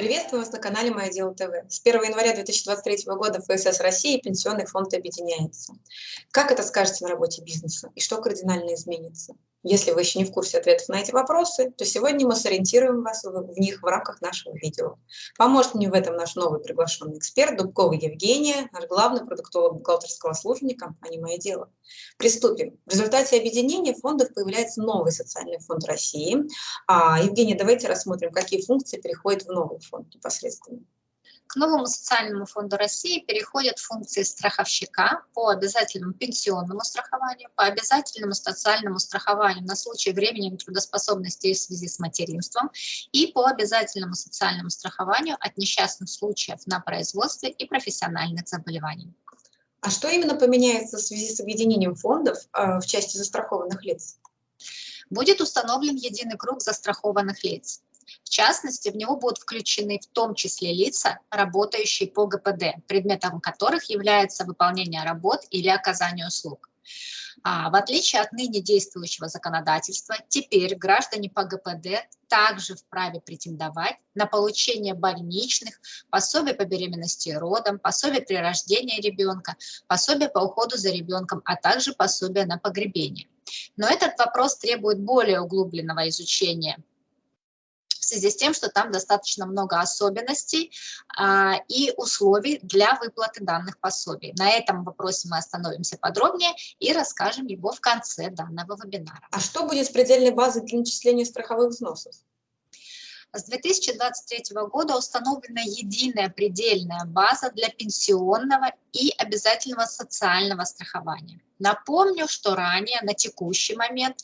Приветствую вас на канале «Мое дело ТВ». С 1 января 2023 года ФСС России Пенсионный фонд объединяется. Как это скажется на работе бизнеса и что кардинально изменится? Если вы еще не в курсе ответов на эти вопросы, то сегодня мы сориентируем вас в них в рамках нашего видео. Поможет мне в этом наш новый приглашенный эксперт Дубкова Евгения, наш главный продуктолог бухгалтерского служения компании «Мое дело». Приступим. В результате объединения фондов появляется новый социальный фонд России. А, Евгения, давайте рассмотрим, какие функции переходят в новый фонд непосредственно. К новому социальному фонду России переходят функции страховщика по обязательному пенсионному страхованию, по обязательному социальному страхованию на случай временной трудоспособности в связи с материнством и по обязательному социальному страхованию от несчастных случаев на производстве и профессиональных заболеваний. А что именно поменяется в связи с объединением фондов э, в части застрахованных лиц? Будет установлен единый круг застрахованных лиц. В частности, в него будут включены в том числе лица, работающие по ГПД, предметом которых является выполнение работ или оказание услуг. А, в отличие от ныне действующего законодательства, теперь граждане по ГПД также вправе претендовать на получение больничных, пособий по беременности и родам, пособий при рождении ребенка, пособия по уходу за ребенком, а также пособия на погребение. Но этот вопрос требует более углубленного изучения связи с тем, что там достаточно много особенностей а, и условий для выплаты данных пособий. На этом вопросе мы остановимся подробнее и расскажем его в конце данного вебинара. А что будет с предельной базой для начисления страховых взносов? С 2023 года установлена единая предельная база для пенсионного и обязательного социального страхования. Напомню, что ранее, на текущий момент,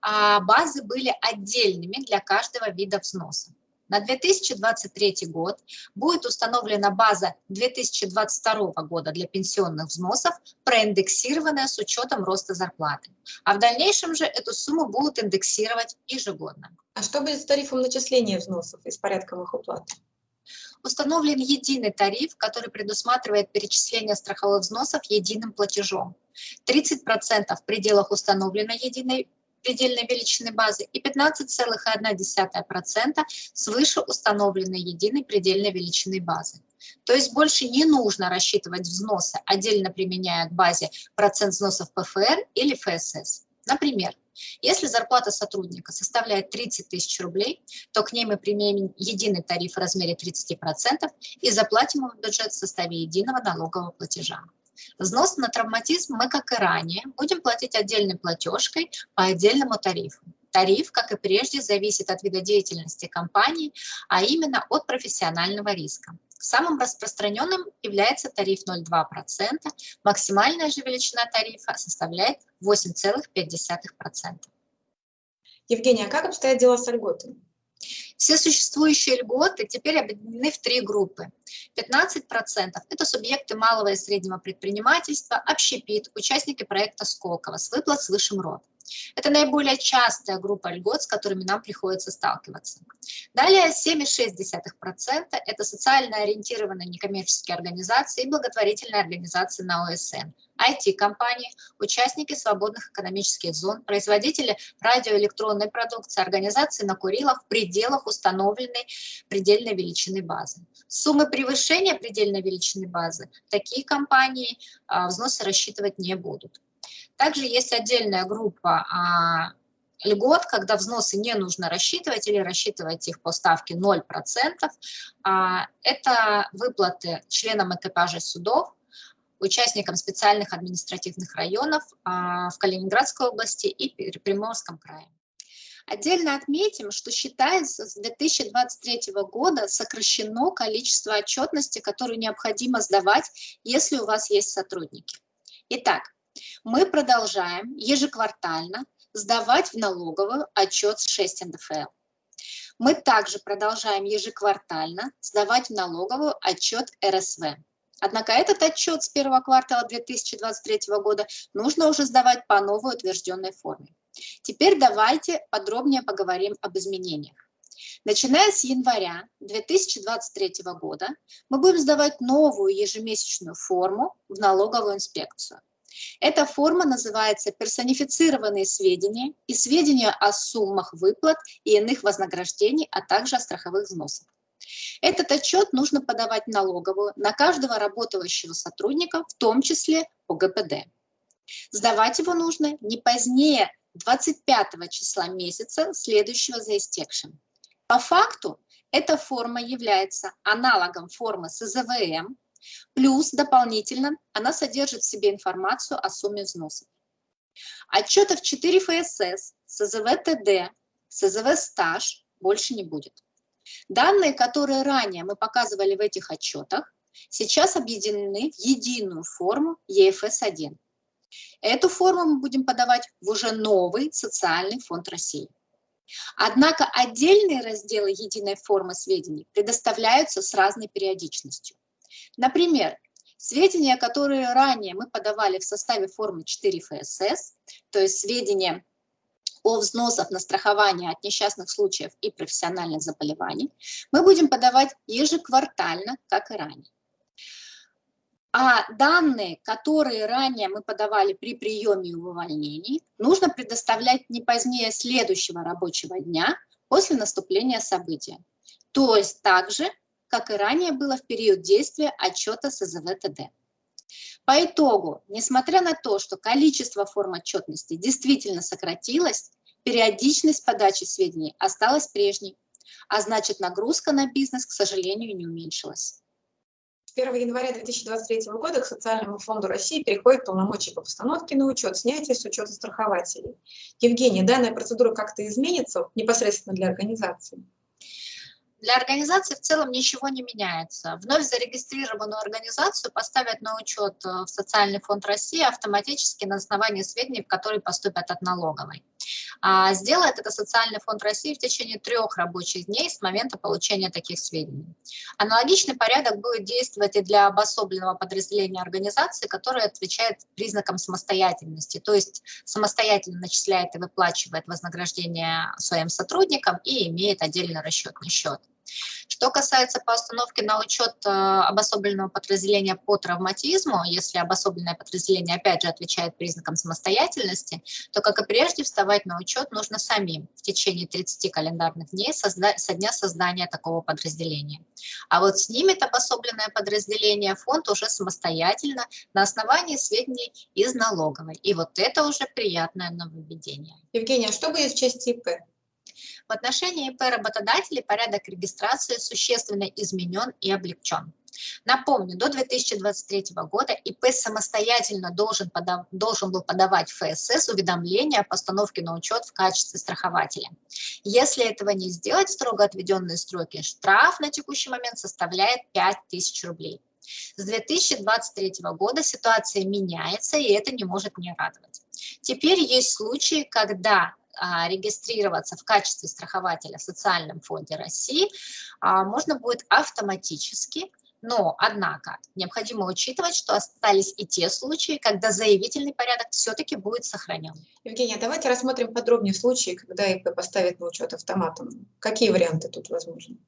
а, базы были отдельными для каждого вида взноса. На 2023 год будет установлена база 2022 года для пенсионных взносов, проиндексированная с учетом роста зарплаты. А в дальнейшем же эту сумму будут индексировать ежегодно. А что будет с тарифом начисления взносов и с порядком их уплаты? Установлен единый тариф, который предусматривает перечисление страховых взносов единым платежом. 30% в пределах установленной единой предельной величины базы и 15,1% свыше установленной единой предельной величины базы. То есть больше не нужно рассчитывать взносы, отдельно применяя к базе процент взносов ПФР или ФСС. Например, если зарплата сотрудника составляет 30 тысяч рублей, то к ней мы применим единый тариф в размере 30% и заплатим его в бюджет в составе единого налогового платежа. Взнос на травматизм мы, как и ранее, будем платить отдельной платежкой по отдельному тарифу. Тариф, как и прежде, зависит от вида деятельности компании, а именно от профессионального риска. Самым распространенным является тариф 0,2%, максимальная же величина тарифа составляет 8,5%. Евгения, а как обстоят дела с льготами? Все существующие льготы теперь объединены в три группы. 15% – это субъекты малого и среднего предпринимательства, общепит, участники проекта Сколково с выплат с высшим родом. Это наиболее частая группа льгот, с которыми нам приходится сталкиваться. Далее 7,6% – это социально ориентированные некоммерческие организации и благотворительные организации на ОСН, IT-компании, участники свободных экономических зон, производители радиоэлектронной продукции, организации на Курилах в пределах установленной предельной величины базы. Суммы превышения предельной величины базы такие компании а, взносы рассчитывать не будут. Также есть отдельная группа а, льгот, когда взносы не нужно рассчитывать или рассчитывать их по ставке 0%. А, это выплаты членам экипажа судов, участникам специальных административных районов а, в Калининградской области и Приморском крае. Отдельно отметим, что считается с 2023 года сокращено количество отчетности, которую необходимо сдавать, если у вас есть сотрудники. Итак, мы продолжаем ежеквартально сдавать в налоговую отчет с 6 НДФЛ. Мы также продолжаем ежеквартально сдавать в налоговую отчет РСВ. Однако этот отчет с первого квартала 2023 года нужно уже сдавать по новой утвержденной форме. Теперь давайте подробнее поговорим об изменениях. Начиная с января 2023 года мы будем сдавать новую ежемесячную форму в налоговую инспекцию. Эта форма называется «Персонифицированные сведения» и сведения о суммах выплат и иных вознаграждений, а также о страховых взносах. Этот отчет нужно подавать налоговую на каждого работающего сотрудника, в том числе по ГПД. Сдавать его нужно не позднее 25 числа месяца, следующего за истекшим. По факту эта форма является аналогом формы СЗВМ, плюс дополнительно она содержит в себе информацию о сумме взносов. Отчетов 4 ФСС, СЗВ ТД, СЗВ стаж больше не будет. Данные, которые ранее мы показывали в этих отчетах, сейчас объединены в единую форму ЕФС-1. Эту форму мы будем подавать в уже новый социальный фонд России. Однако отдельные разделы единой формы сведений предоставляются с разной периодичностью. Например, сведения, которые ранее мы подавали в составе формы 4 ФСС, то есть сведения о взносах на страхование от несчастных случаев и профессиональных заболеваний, мы будем подавать ежеквартально, как и ранее. А данные, которые ранее мы подавали при приеме и увольнении, нужно предоставлять не позднее следующего рабочего дня после наступления события. То есть так же, как и ранее было в период действия отчета СЗВ-ТД. По итогу, несмотря на то, что количество форм отчетности действительно сократилось, периодичность подачи сведений осталась прежней, а значит нагрузка на бизнес, к сожалению, не уменьшилась. 1 января 2023 года к Социальному фонду России переходит полномочия по постановке на учет, снятие с учета страхователей. Евгений, данная процедура как-то изменится непосредственно для организации? Для организации в целом ничего не меняется. Вновь зарегистрированную организацию поставят на учет э, в Социальный фонд России автоматически на основании сведений, которые поступят от налоговой. А сделает это Социальный фонд России в течение трех рабочих дней с момента получения таких сведений. Аналогичный порядок будет действовать и для обособленного подразделения организации, которое отвечает признакам самостоятельности, то есть самостоятельно начисляет и выплачивает вознаграждение своим сотрудникам и имеет отдельный расчетный счет. Что касается постановки на учет э, обособленного подразделения по травматизму, если обособленное подразделение опять же отвечает признакам самостоятельности, то, как и прежде, вставать на учет нужно самим в течение 30 календарных дней со дня создания такого подразделения. А вот снимет обособленное подразделение фонд уже самостоятельно на основании сведений из налоговой. И вот это уже приятное нововведение. Евгения, а что будет в части ИП? В отношении ИП работодателей порядок регистрации существенно изменен и облегчен. Напомню, до 2023 года ИП самостоятельно должен, подав, должен был подавать ФСС уведомление о постановке на учет в качестве страхователя. Если этого не сделать в строго отведенные сроки, штраф на текущий момент составляет 5000 рублей. С 2023 года ситуация меняется, и это не может не радовать. Теперь есть случаи, когда регистрироваться в качестве страхователя в Социальном фонде России а, можно будет автоматически, но, однако, необходимо учитывать, что остались и те случаи, когда заявительный порядок все-таки будет сохранен. Евгения, давайте рассмотрим подробнее случаи, когда ИП поставит на учет автоматом. Какие варианты тут возможны?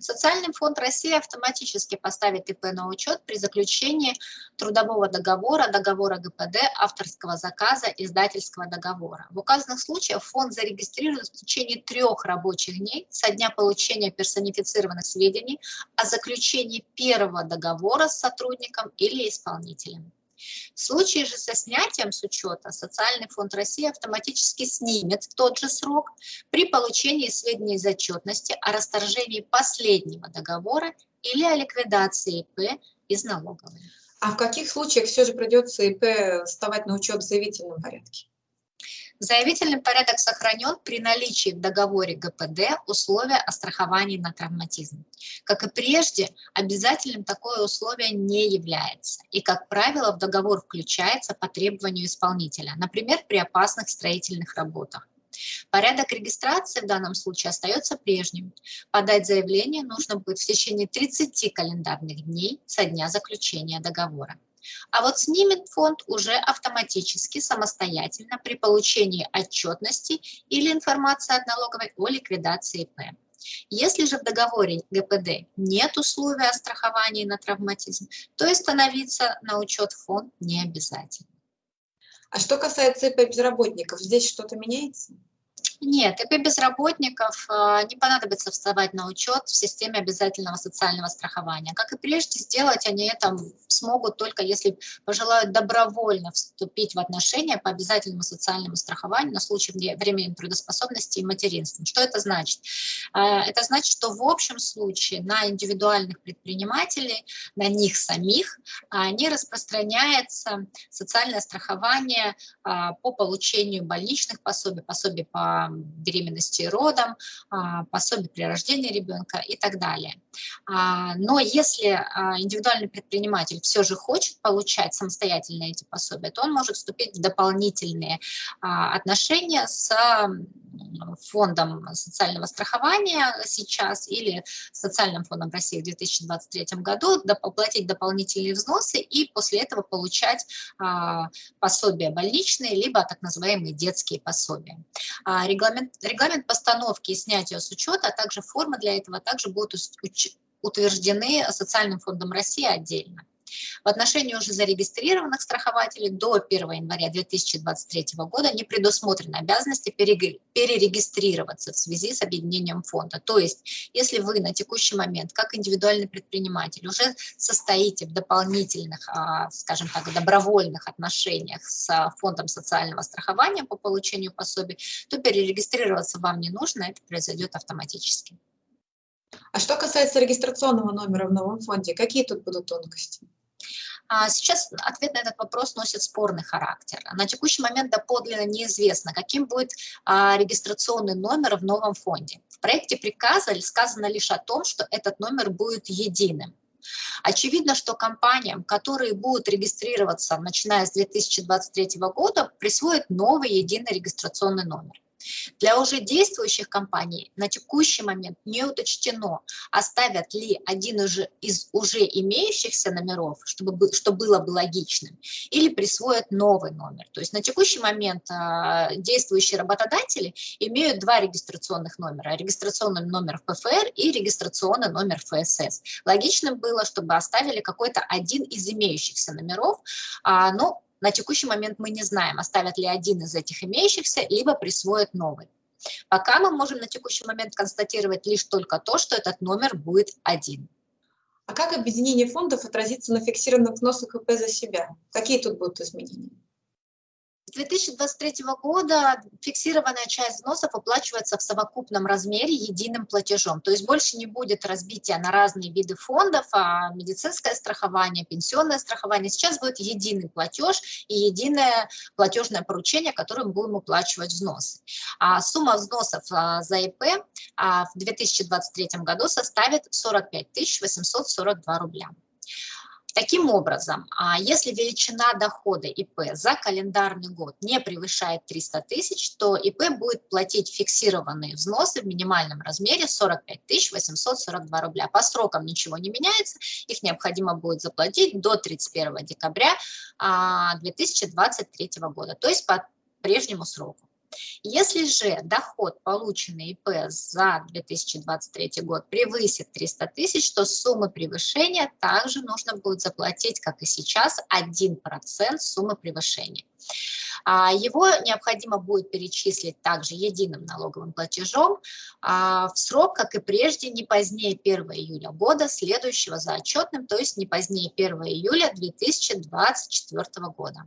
Социальный фонд России автоматически поставит ИП на учет при заключении трудового договора, договора ГПД, авторского заказа, издательского договора. В указанных случаях фонд зарегистрирует в течение трех рабочих дней со дня получения персонифицированных сведений о заключении первого договора с сотрудником или исполнителем. В случае же со снятием с учета Социальный фонд России автоматически снимет в тот же срок при получении сведений из отчетности о расторжении последнего договора или о ликвидации ИП из налоговой. А в каких случаях все же придется ИП вставать на учет в заявительном порядке? Заявительный порядок сохранен при наличии в договоре ГПД условия о страховании на травматизм. Как и прежде, обязательным такое условие не является. И, как правило, в договор включается по требованию исполнителя, например, при опасных строительных работах. Порядок регистрации в данном случае остается прежним. Подать заявление нужно будет в течение 30 календарных дней со дня заключения договора. А вот снимет фонд уже автоматически, самостоятельно при получении отчетности или информации от налоговой о ликвидации ИП. Если же в договоре ГПД нет условия о страховании на травматизм, то и становиться на учет фонд не обязательно. А что касается ИП безработников, здесь что-то меняется? Нет, ИП безработников а, не понадобится вставать на учет в системе обязательного социального страхования. Как и прежде, сделать они это смогут только если пожелают добровольно вступить в отношения по обязательному социальному страхованию на случай временной трудоспособности и материнства. Что это значит? А, это значит, что в общем случае на индивидуальных предпринимателей, на них самих не распространяется социальное страхование по получению больничных пособий, пособий по беременности и родам, а, пособие при рождении ребенка и так далее. А, но если а, индивидуальный предприниматель все же хочет получать самостоятельно эти пособия, то он может вступить в дополнительные отношения с фондом социального страхования сейчас или социальным фондом России в 2023 году, оплатить дополнительные взносы и после этого получать пособия больничные, либо так называемые детские пособия. Регламент, регламент постановки и снятия с учета, а также формы для этого также будут утверждены Социальным фондом России отдельно. В отношении уже зарегистрированных страхователей до 1 января 2023 года не предусмотрены обязанности перерегистрироваться в связи с объединением фонда. То есть, если вы на текущий момент, как индивидуальный предприниматель, уже состоите в дополнительных, а, скажем так, добровольных отношениях с фондом социального страхования по получению пособий, то перерегистрироваться вам не нужно, это произойдет автоматически. А что касается регистрационного номера в новом фонде, какие тут будут тонкости? А сейчас ответ на этот вопрос носит спорный характер. На текущий момент доподлинно неизвестно, каким будет а, регистрационный номер в новом фонде. В проекте приказа сказано лишь о том, что этот номер будет единым. Очевидно, что компаниям, которые будут регистрироваться, начиная с 2023 года, присвоят новый единый регистрационный номер. Для уже действующих компаний на текущий момент не уточнено, оставят ли один из уже имеющихся номеров, чтобы, что было бы логичным, или присвоят новый номер. То есть на текущий момент а, действующие работодатели имеют два регистрационных номера. Регистрационный номер ПФР и регистрационный номер ФСС. Логично было, чтобы оставили какой-то один из имеющихся номеров, а, но на текущий момент мы не знаем, оставят ли один из этих имеющихся, либо присвоят новый. Пока мы можем на текущий момент констатировать лишь только то, что этот номер будет один. А как объединение фондов отразится на фиксированных взносах ИП за себя? Какие тут будут изменения? 2023 года фиксированная часть взносов оплачивается в совокупном размере единым платежом. То есть больше не будет разбития на разные виды фондов, а медицинское страхование, пенсионное страхование. Сейчас будет единый платеж и единое платежное поручение, которым будем уплачивать взносы. А сумма взносов а, за ИП а, в 2023 году составит 45 842 рубля. Таким образом, а если величина дохода ИП за календарный год не превышает 300 тысяч, то ИП будет платить фиксированные взносы в минимальном размере 45 842 рубля. По срокам ничего не меняется, их необходимо будет заплатить до 31 декабря 2023 а, года, то есть по прежнему сроку. Если же доход, полученный ИП за 2023 год, превысит 300 тысяч, то суммы превышения также нужно будет заплатить, как и сейчас, 1% суммы превышения. А, его необходимо будет перечислить также единым налоговым платежом а, в срок, как и прежде, не позднее 1 июля года, следующего за отчетным, то есть не позднее 1 июля 2024 года.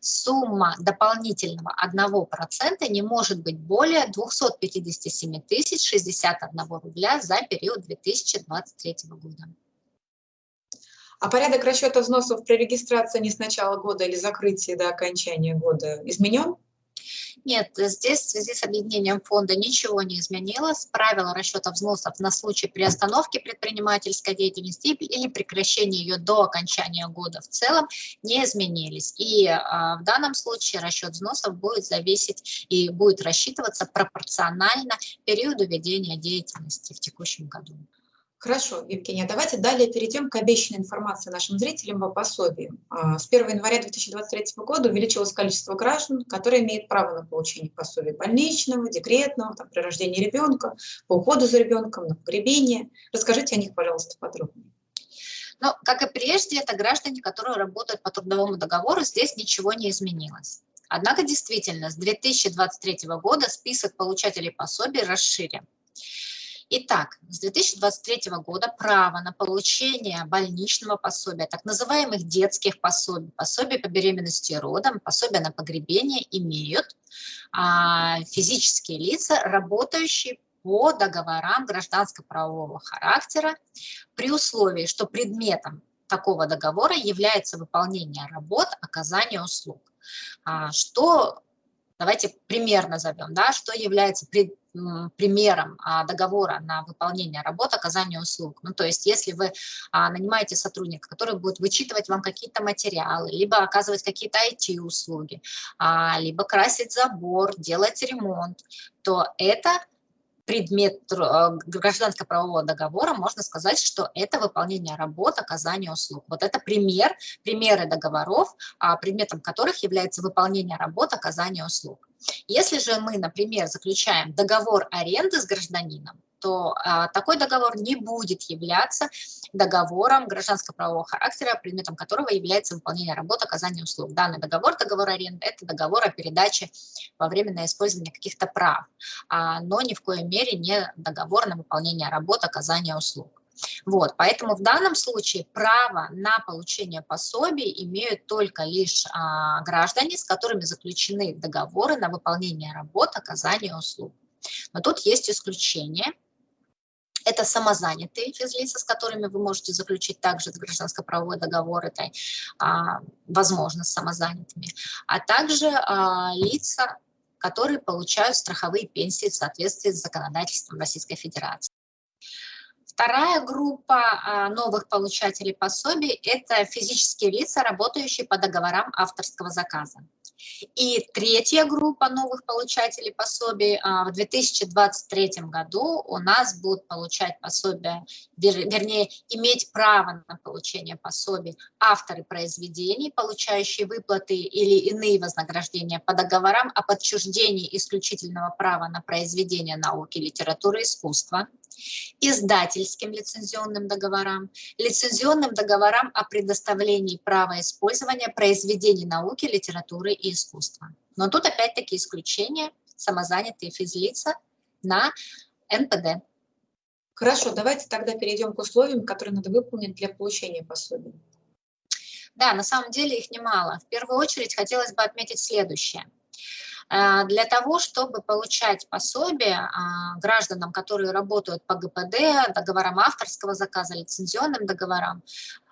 Сумма дополнительного 1% не может быть более 257 тысяч 61 рубля за период 2023 года. А порядок расчета взносов при регистрации не с начала года или закрытии до окончания года изменен? Нет, здесь в связи с объединением фонда ничего не изменилось. Правила расчета взносов на случай приостановки предпринимательской деятельности или прекращения ее до окончания года в целом не изменились. И а, в данном случае расчет взносов будет зависеть и будет рассчитываться пропорционально периоду ведения деятельности в текущем году. Хорошо, Евгения, давайте далее перейдем к обещанной информации нашим зрителям по пособию. А, с 1 января 2023 года увеличилось количество граждан, которые имеют право на получение пособия больничного, декретного, там, при рождении ребенка, по уходу за ребенком, на погребение. Расскажите о них, пожалуйста, подробнее. Но, ну, как и прежде, это граждане, которые работают по трудовому договору, здесь ничего не изменилось. Однако действительно с 2023 года список получателей пособий расширен. Итак, с 2023 года право на получение больничного пособия, так называемых детских пособий, пособий по беременности и родам, пособия на погребение имеют а, физические лица, работающие по договорам гражданско-правового характера при условии, что предметом такого договора является выполнение работ, оказание услуг. А, что, давайте пример назовем, да, что является пред, примером а, договора на выполнение работ, оказание услуг. Ну, то есть, если вы а, нанимаете сотрудника, который будет вычитывать вам какие-то материалы, либо оказывать какие-то IT-услуги, а, либо красить забор, делать ремонт, то это предмет э, гражданско-правового договора, можно сказать, что это выполнение работ, оказание услуг. Вот это пример, примеры договоров, а, предметом которых является выполнение работ, оказание услуг. Если же мы, например, заключаем договор аренды с гражданином, то а, такой договор не будет являться договором гражданско-правового характера, предметом которого является выполнение работ, оказание услуг. Данный договор, договор аренды, это договор о передаче во временное использование каких-то прав, а, но ни в коей мере не договор на выполнение работ, оказание услуг. Вот, поэтому в данном случае право на получение пособий имеют только лишь а, граждане, с которыми заключены договоры на выполнение работ, оказание услуг. Но тут есть исключение. Это самозанятые физлица, с которыми вы можете заключить также гражданско-правовой договор, это а, возможно с самозанятыми, а также а, лица, которые получают страховые пенсии в соответствии с законодательством Российской Федерации. Вторая группа а, новых получателей пособий – это физические лица, работающие по договорам авторского заказа. И третья группа новых получателей пособий а, в 2023 году у нас будут получать пособия, вернее, иметь право на получение пособий авторы произведений, получающие выплаты или иные вознаграждения по договорам о подчуждении исключительного права на произведение науки, литературы и искусства, издательским лицензионным договорам, лицензионным договорам о предоставлении права использования произведений науки, литературы и искусства. Но тут опять-таки исключение самозанятые физлица на НПД. Хорошо, давайте тогда перейдем к условиям, которые надо выполнить для получения пособия. Да, на самом деле их немало. В первую очередь хотелось бы отметить следующее – для того, чтобы получать пособие а, гражданам, которые работают по ГПД, договорам авторского заказа, лицензионным договорам,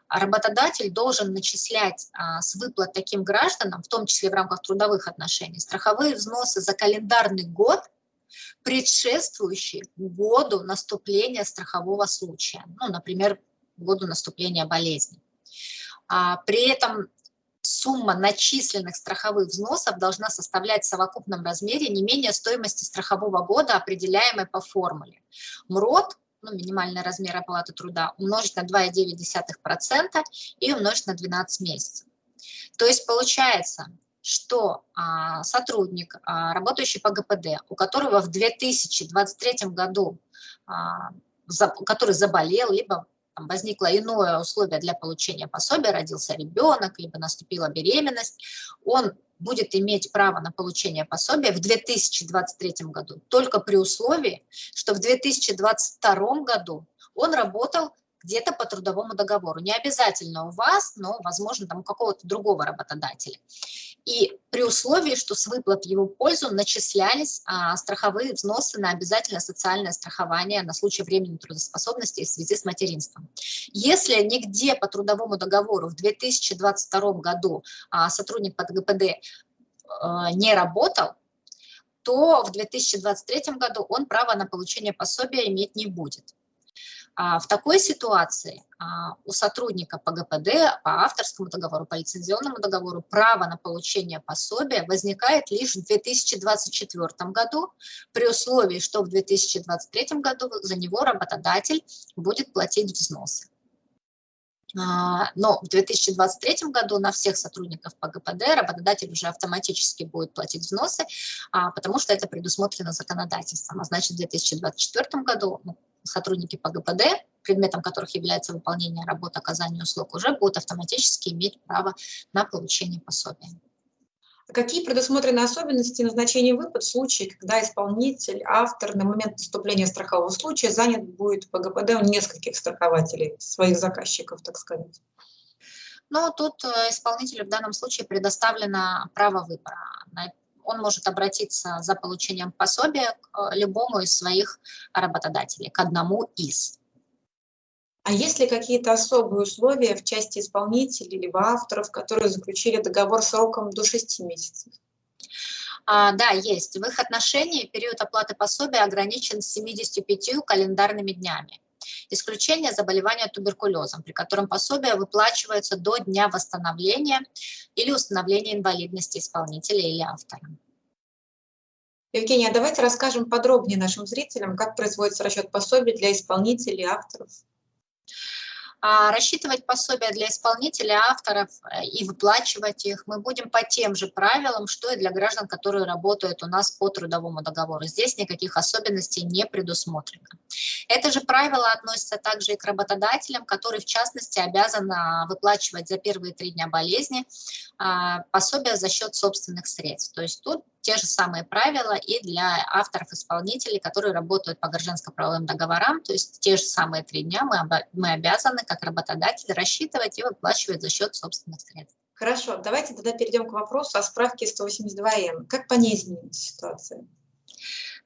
работодатель должен начислять а, с выплат таким гражданам, в том числе в рамках трудовых отношений, страховые взносы за календарный год, предшествующий году наступления страхового случая, ну, например, году наступления болезни. А, при этом сумма начисленных страховых взносов должна составлять в совокупном размере не менее стоимости страхового года, определяемой по формуле. МРОД, ну, минимальный размер оплаты труда, умножить на 2,9% и умножить на 12 месяцев. То есть получается, что а, сотрудник, а, работающий по ГПД, у которого в 2023 году, а, за, который заболел, либо там, возникло иное условие для получения пособия, родился ребенок, либо наступила беременность, он будет иметь право на получение пособия в 2023 году. Только при условии, что в 2022 году он работал где-то по трудовому договору. Не обязательно у вас, но, возможно, там у какого-то другого работодателя. И при условии, что с выплат в его пользу начислялись а, страховые взносы на обязательное социальное страхование на случай временной трудоспособности в связи с материнством. Если нигде по трудовому договору в 2022 году а, сотрудник под ГПД а, не работал, то в 2023 году он право на получение пособия иметь не будет. А, в такой ситуации а, у сотрудника по ГПД, по авторскому договору, по лицензионному договору право на получение пособия возникает лишь в 2024 году, при условии, что в 2023 году за него работодатель будет платить взносы. А, но в 2023 году на всех сотрудников по ГПД работодатель уже автоматически будет платить взносы, потому что это предусмотрено законодательством. А значит, в 2024 году ну, сотрудники по ГПД, предметом которых является выполнение работы, оказание услуг, уже будут автоматически иметь право на получение пособия. Какие предусмотрены особенности назначения выплат в случае, когда исполнитель, автор на момент наступления страхового случая занят будет по ГПД у нескольких страхователей, своих заказчиков, так сказать? Но тут э, исполнителю в данном случае предоставлено право выбора. Он может обратиться за получением пособия к э, любому из своих работодателей, к одному из. А есть ли какие-то особые условия в части исполнителей либо авторов, которые заключили договор сроком до 6 месяцев? А, да, есть. В их отношении период оплаты пособия ограничен 75 календарными днями. Исключение заболевания туберкулезом, при котором пособие выплачивается до дня восстановления или установления инвалидности исполнителя или автора. Евгения, а давайте расскажем подробнее нашим зрителям, как производится расчет пособий для исполнителей и авторов. А рассчитывать пособия для исполнителей, авторов э, и выплачивать их мы будем по тем же правилам, что и для граждан, которые работают у нас по трудовому договору. Здесь никаких особенностей не предусмотрено. Это же правило относится также и к работодателям, которые в частности обязаны выплачивать за первые три дня болезни а, пособия за счет собственных средств. То есть тут те же самые правила и для авторов-исполнителей, которые работают по гражданско-правовым договорам, то есть те же самые три дня мы, мы обязаны как работодатель рассчитывать и выплачивать за счет собственных средств. Хорошо, давайте тогда перейдем к вопросу о справке 182Н. Как по ней изменилась ситуация?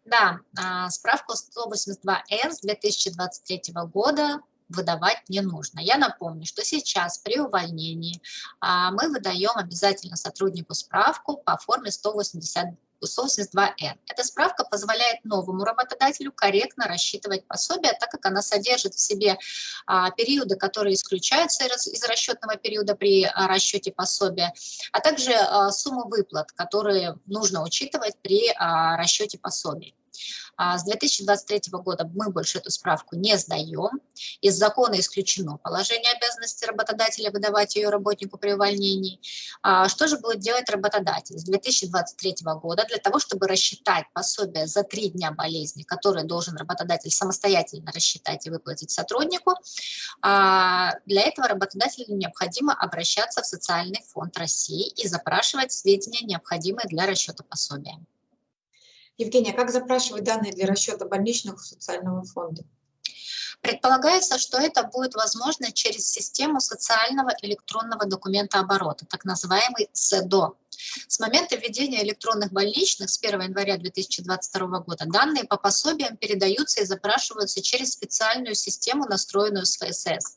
Да, а, справку 182Н с 2023 года выдавать не нужно. Я напомню, что сейчас при увольнении а, мы выдаем обязательно сотруднику справку по форме 180 182Н. Эта справка позволяет новому работодателю корректно рассчитывать пособие, так как она содержит в себе а, периоды, которые исключаются из, из расчетного периода при а, расчете пособия, а также а, сумму выплат, которые нужно учитывать при а, расчете пособий. А с 2023 года мы больше эту справку не сдаем. Из закона исключено положение обязанности работодателя выдавать ее работнику при увольнении. А что же будет делать работодатель? С 2023 года для того, чтобы рассчитать пособие за три дня болезни, которое должен работодатель самостоятельно рассчитать и выплатить сотруднику, а, для этого работодателю необходимо обращаться в Социальный фонд России и запрашивать сведения, необходимые для расчета пособия. Евгения, как запрашивать данные для расчета больничных социального фонда? Предполагается, что это будет возможно через систему социального электронного документа оборота, так называемый СЭДО. С момента введения электронных больничных с 1 января 2022 года данные по пособиям передаются и запрашиваются через специальную систему, настроенную с ФСС.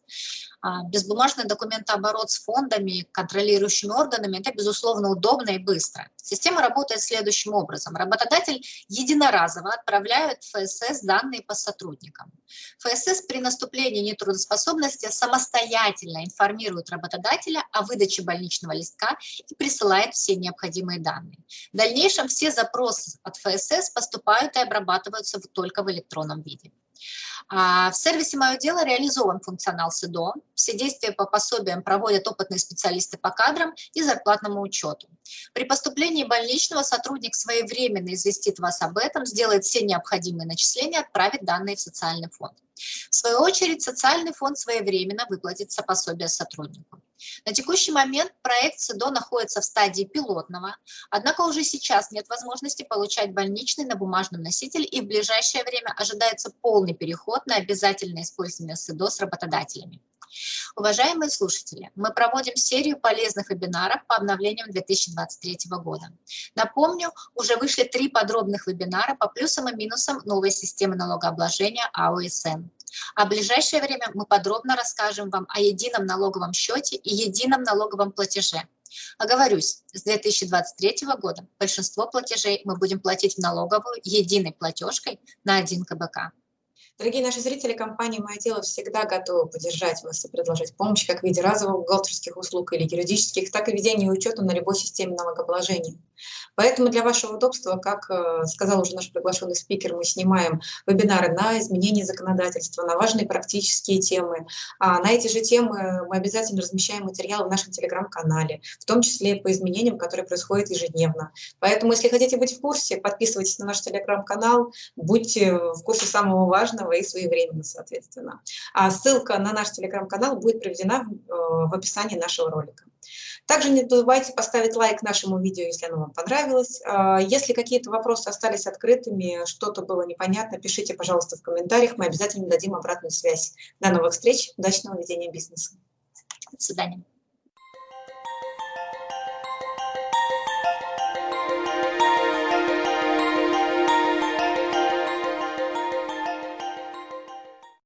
А, безбумажный документооборот с фондами, контролирующими органами – это, безусловно, удобно и быстро. Система работает следующим образом. Работодатель единоразово отправляет ФСС данные по сотрудникам. ФСС при наступлении нетрудоспособности самостоятельно информирует работодателя о выдаче больничного листка и присылает все необходимые данные. В дальнейшем все запросы от ФСС поступают и обрабатываются только в электронном виде. А, в сервисе «Мое дело» реализован функционал СИДО. Все действия по пособиям проводят опытные специалисты по кадрам и зарплатному учету. При поступлении больничного сотрудник своевременно известит вас об этом, сделает все необходимые начисления, отправит данные в социальный фонд. В свою очередь, социальный фонд своевременно выплатит пособие сотруднику. На текущий момент проект СИДО находится в стадии пилотного, однако уже сейчас нет возможности получать больничный на бумажном носителе и в ближайшее время ожидается полный переход на обязательное использование СИДО с работодателями. Уважаемые слушатели, мы проводим серию полезных вебинаров по обновлениям 2023 года. Напомню, уже вышли три подробных вебинара по плюсам и минусам новой системы налогообложения АОСН. А в ближайшее время мы подробно расскажем вам о едином налоговом счете и едином налоговом платеже. Оговорюсь, с 2023 года большинство платежей мы будем платить в налоговую единой платежкой на один КБК. Дорогие наши зрители, компания «Мое дело» всегда готова поддержать вас и предложить помощь как в виде разовых бухгалтерских услуг или юридических, так и ведения учета на любой системе налогообложения. Поэтому для вашего удобства, как э, сказал уже наш приглашенный спикер, мы снимаем вебинары на изменение законодательства, на важные практические темы. А на эти же темы мы обязательно размещаем материалы в нашем телеграм-канале, в том числе по изменениям, которые происходят ежедневно. Поэтому, если хотите быть в курсе, подписывайтесь на наш телеграм-канал, будьте в курсе самого важного и своевременно, соответственно. А ссылка на наш телеграм-канал будет приведена в, э, в описании нашего ролика. Также не забывайте поставить лайк нашему видео, если оно вам понравилось. А, если какие-то вопросы остались открытыми, что-то было непонятно, пишите, пожалуйста, в комментариях, мы обязательно дадим обратную связь. До новых встреч, удачного ведения бизнеса. До свидания.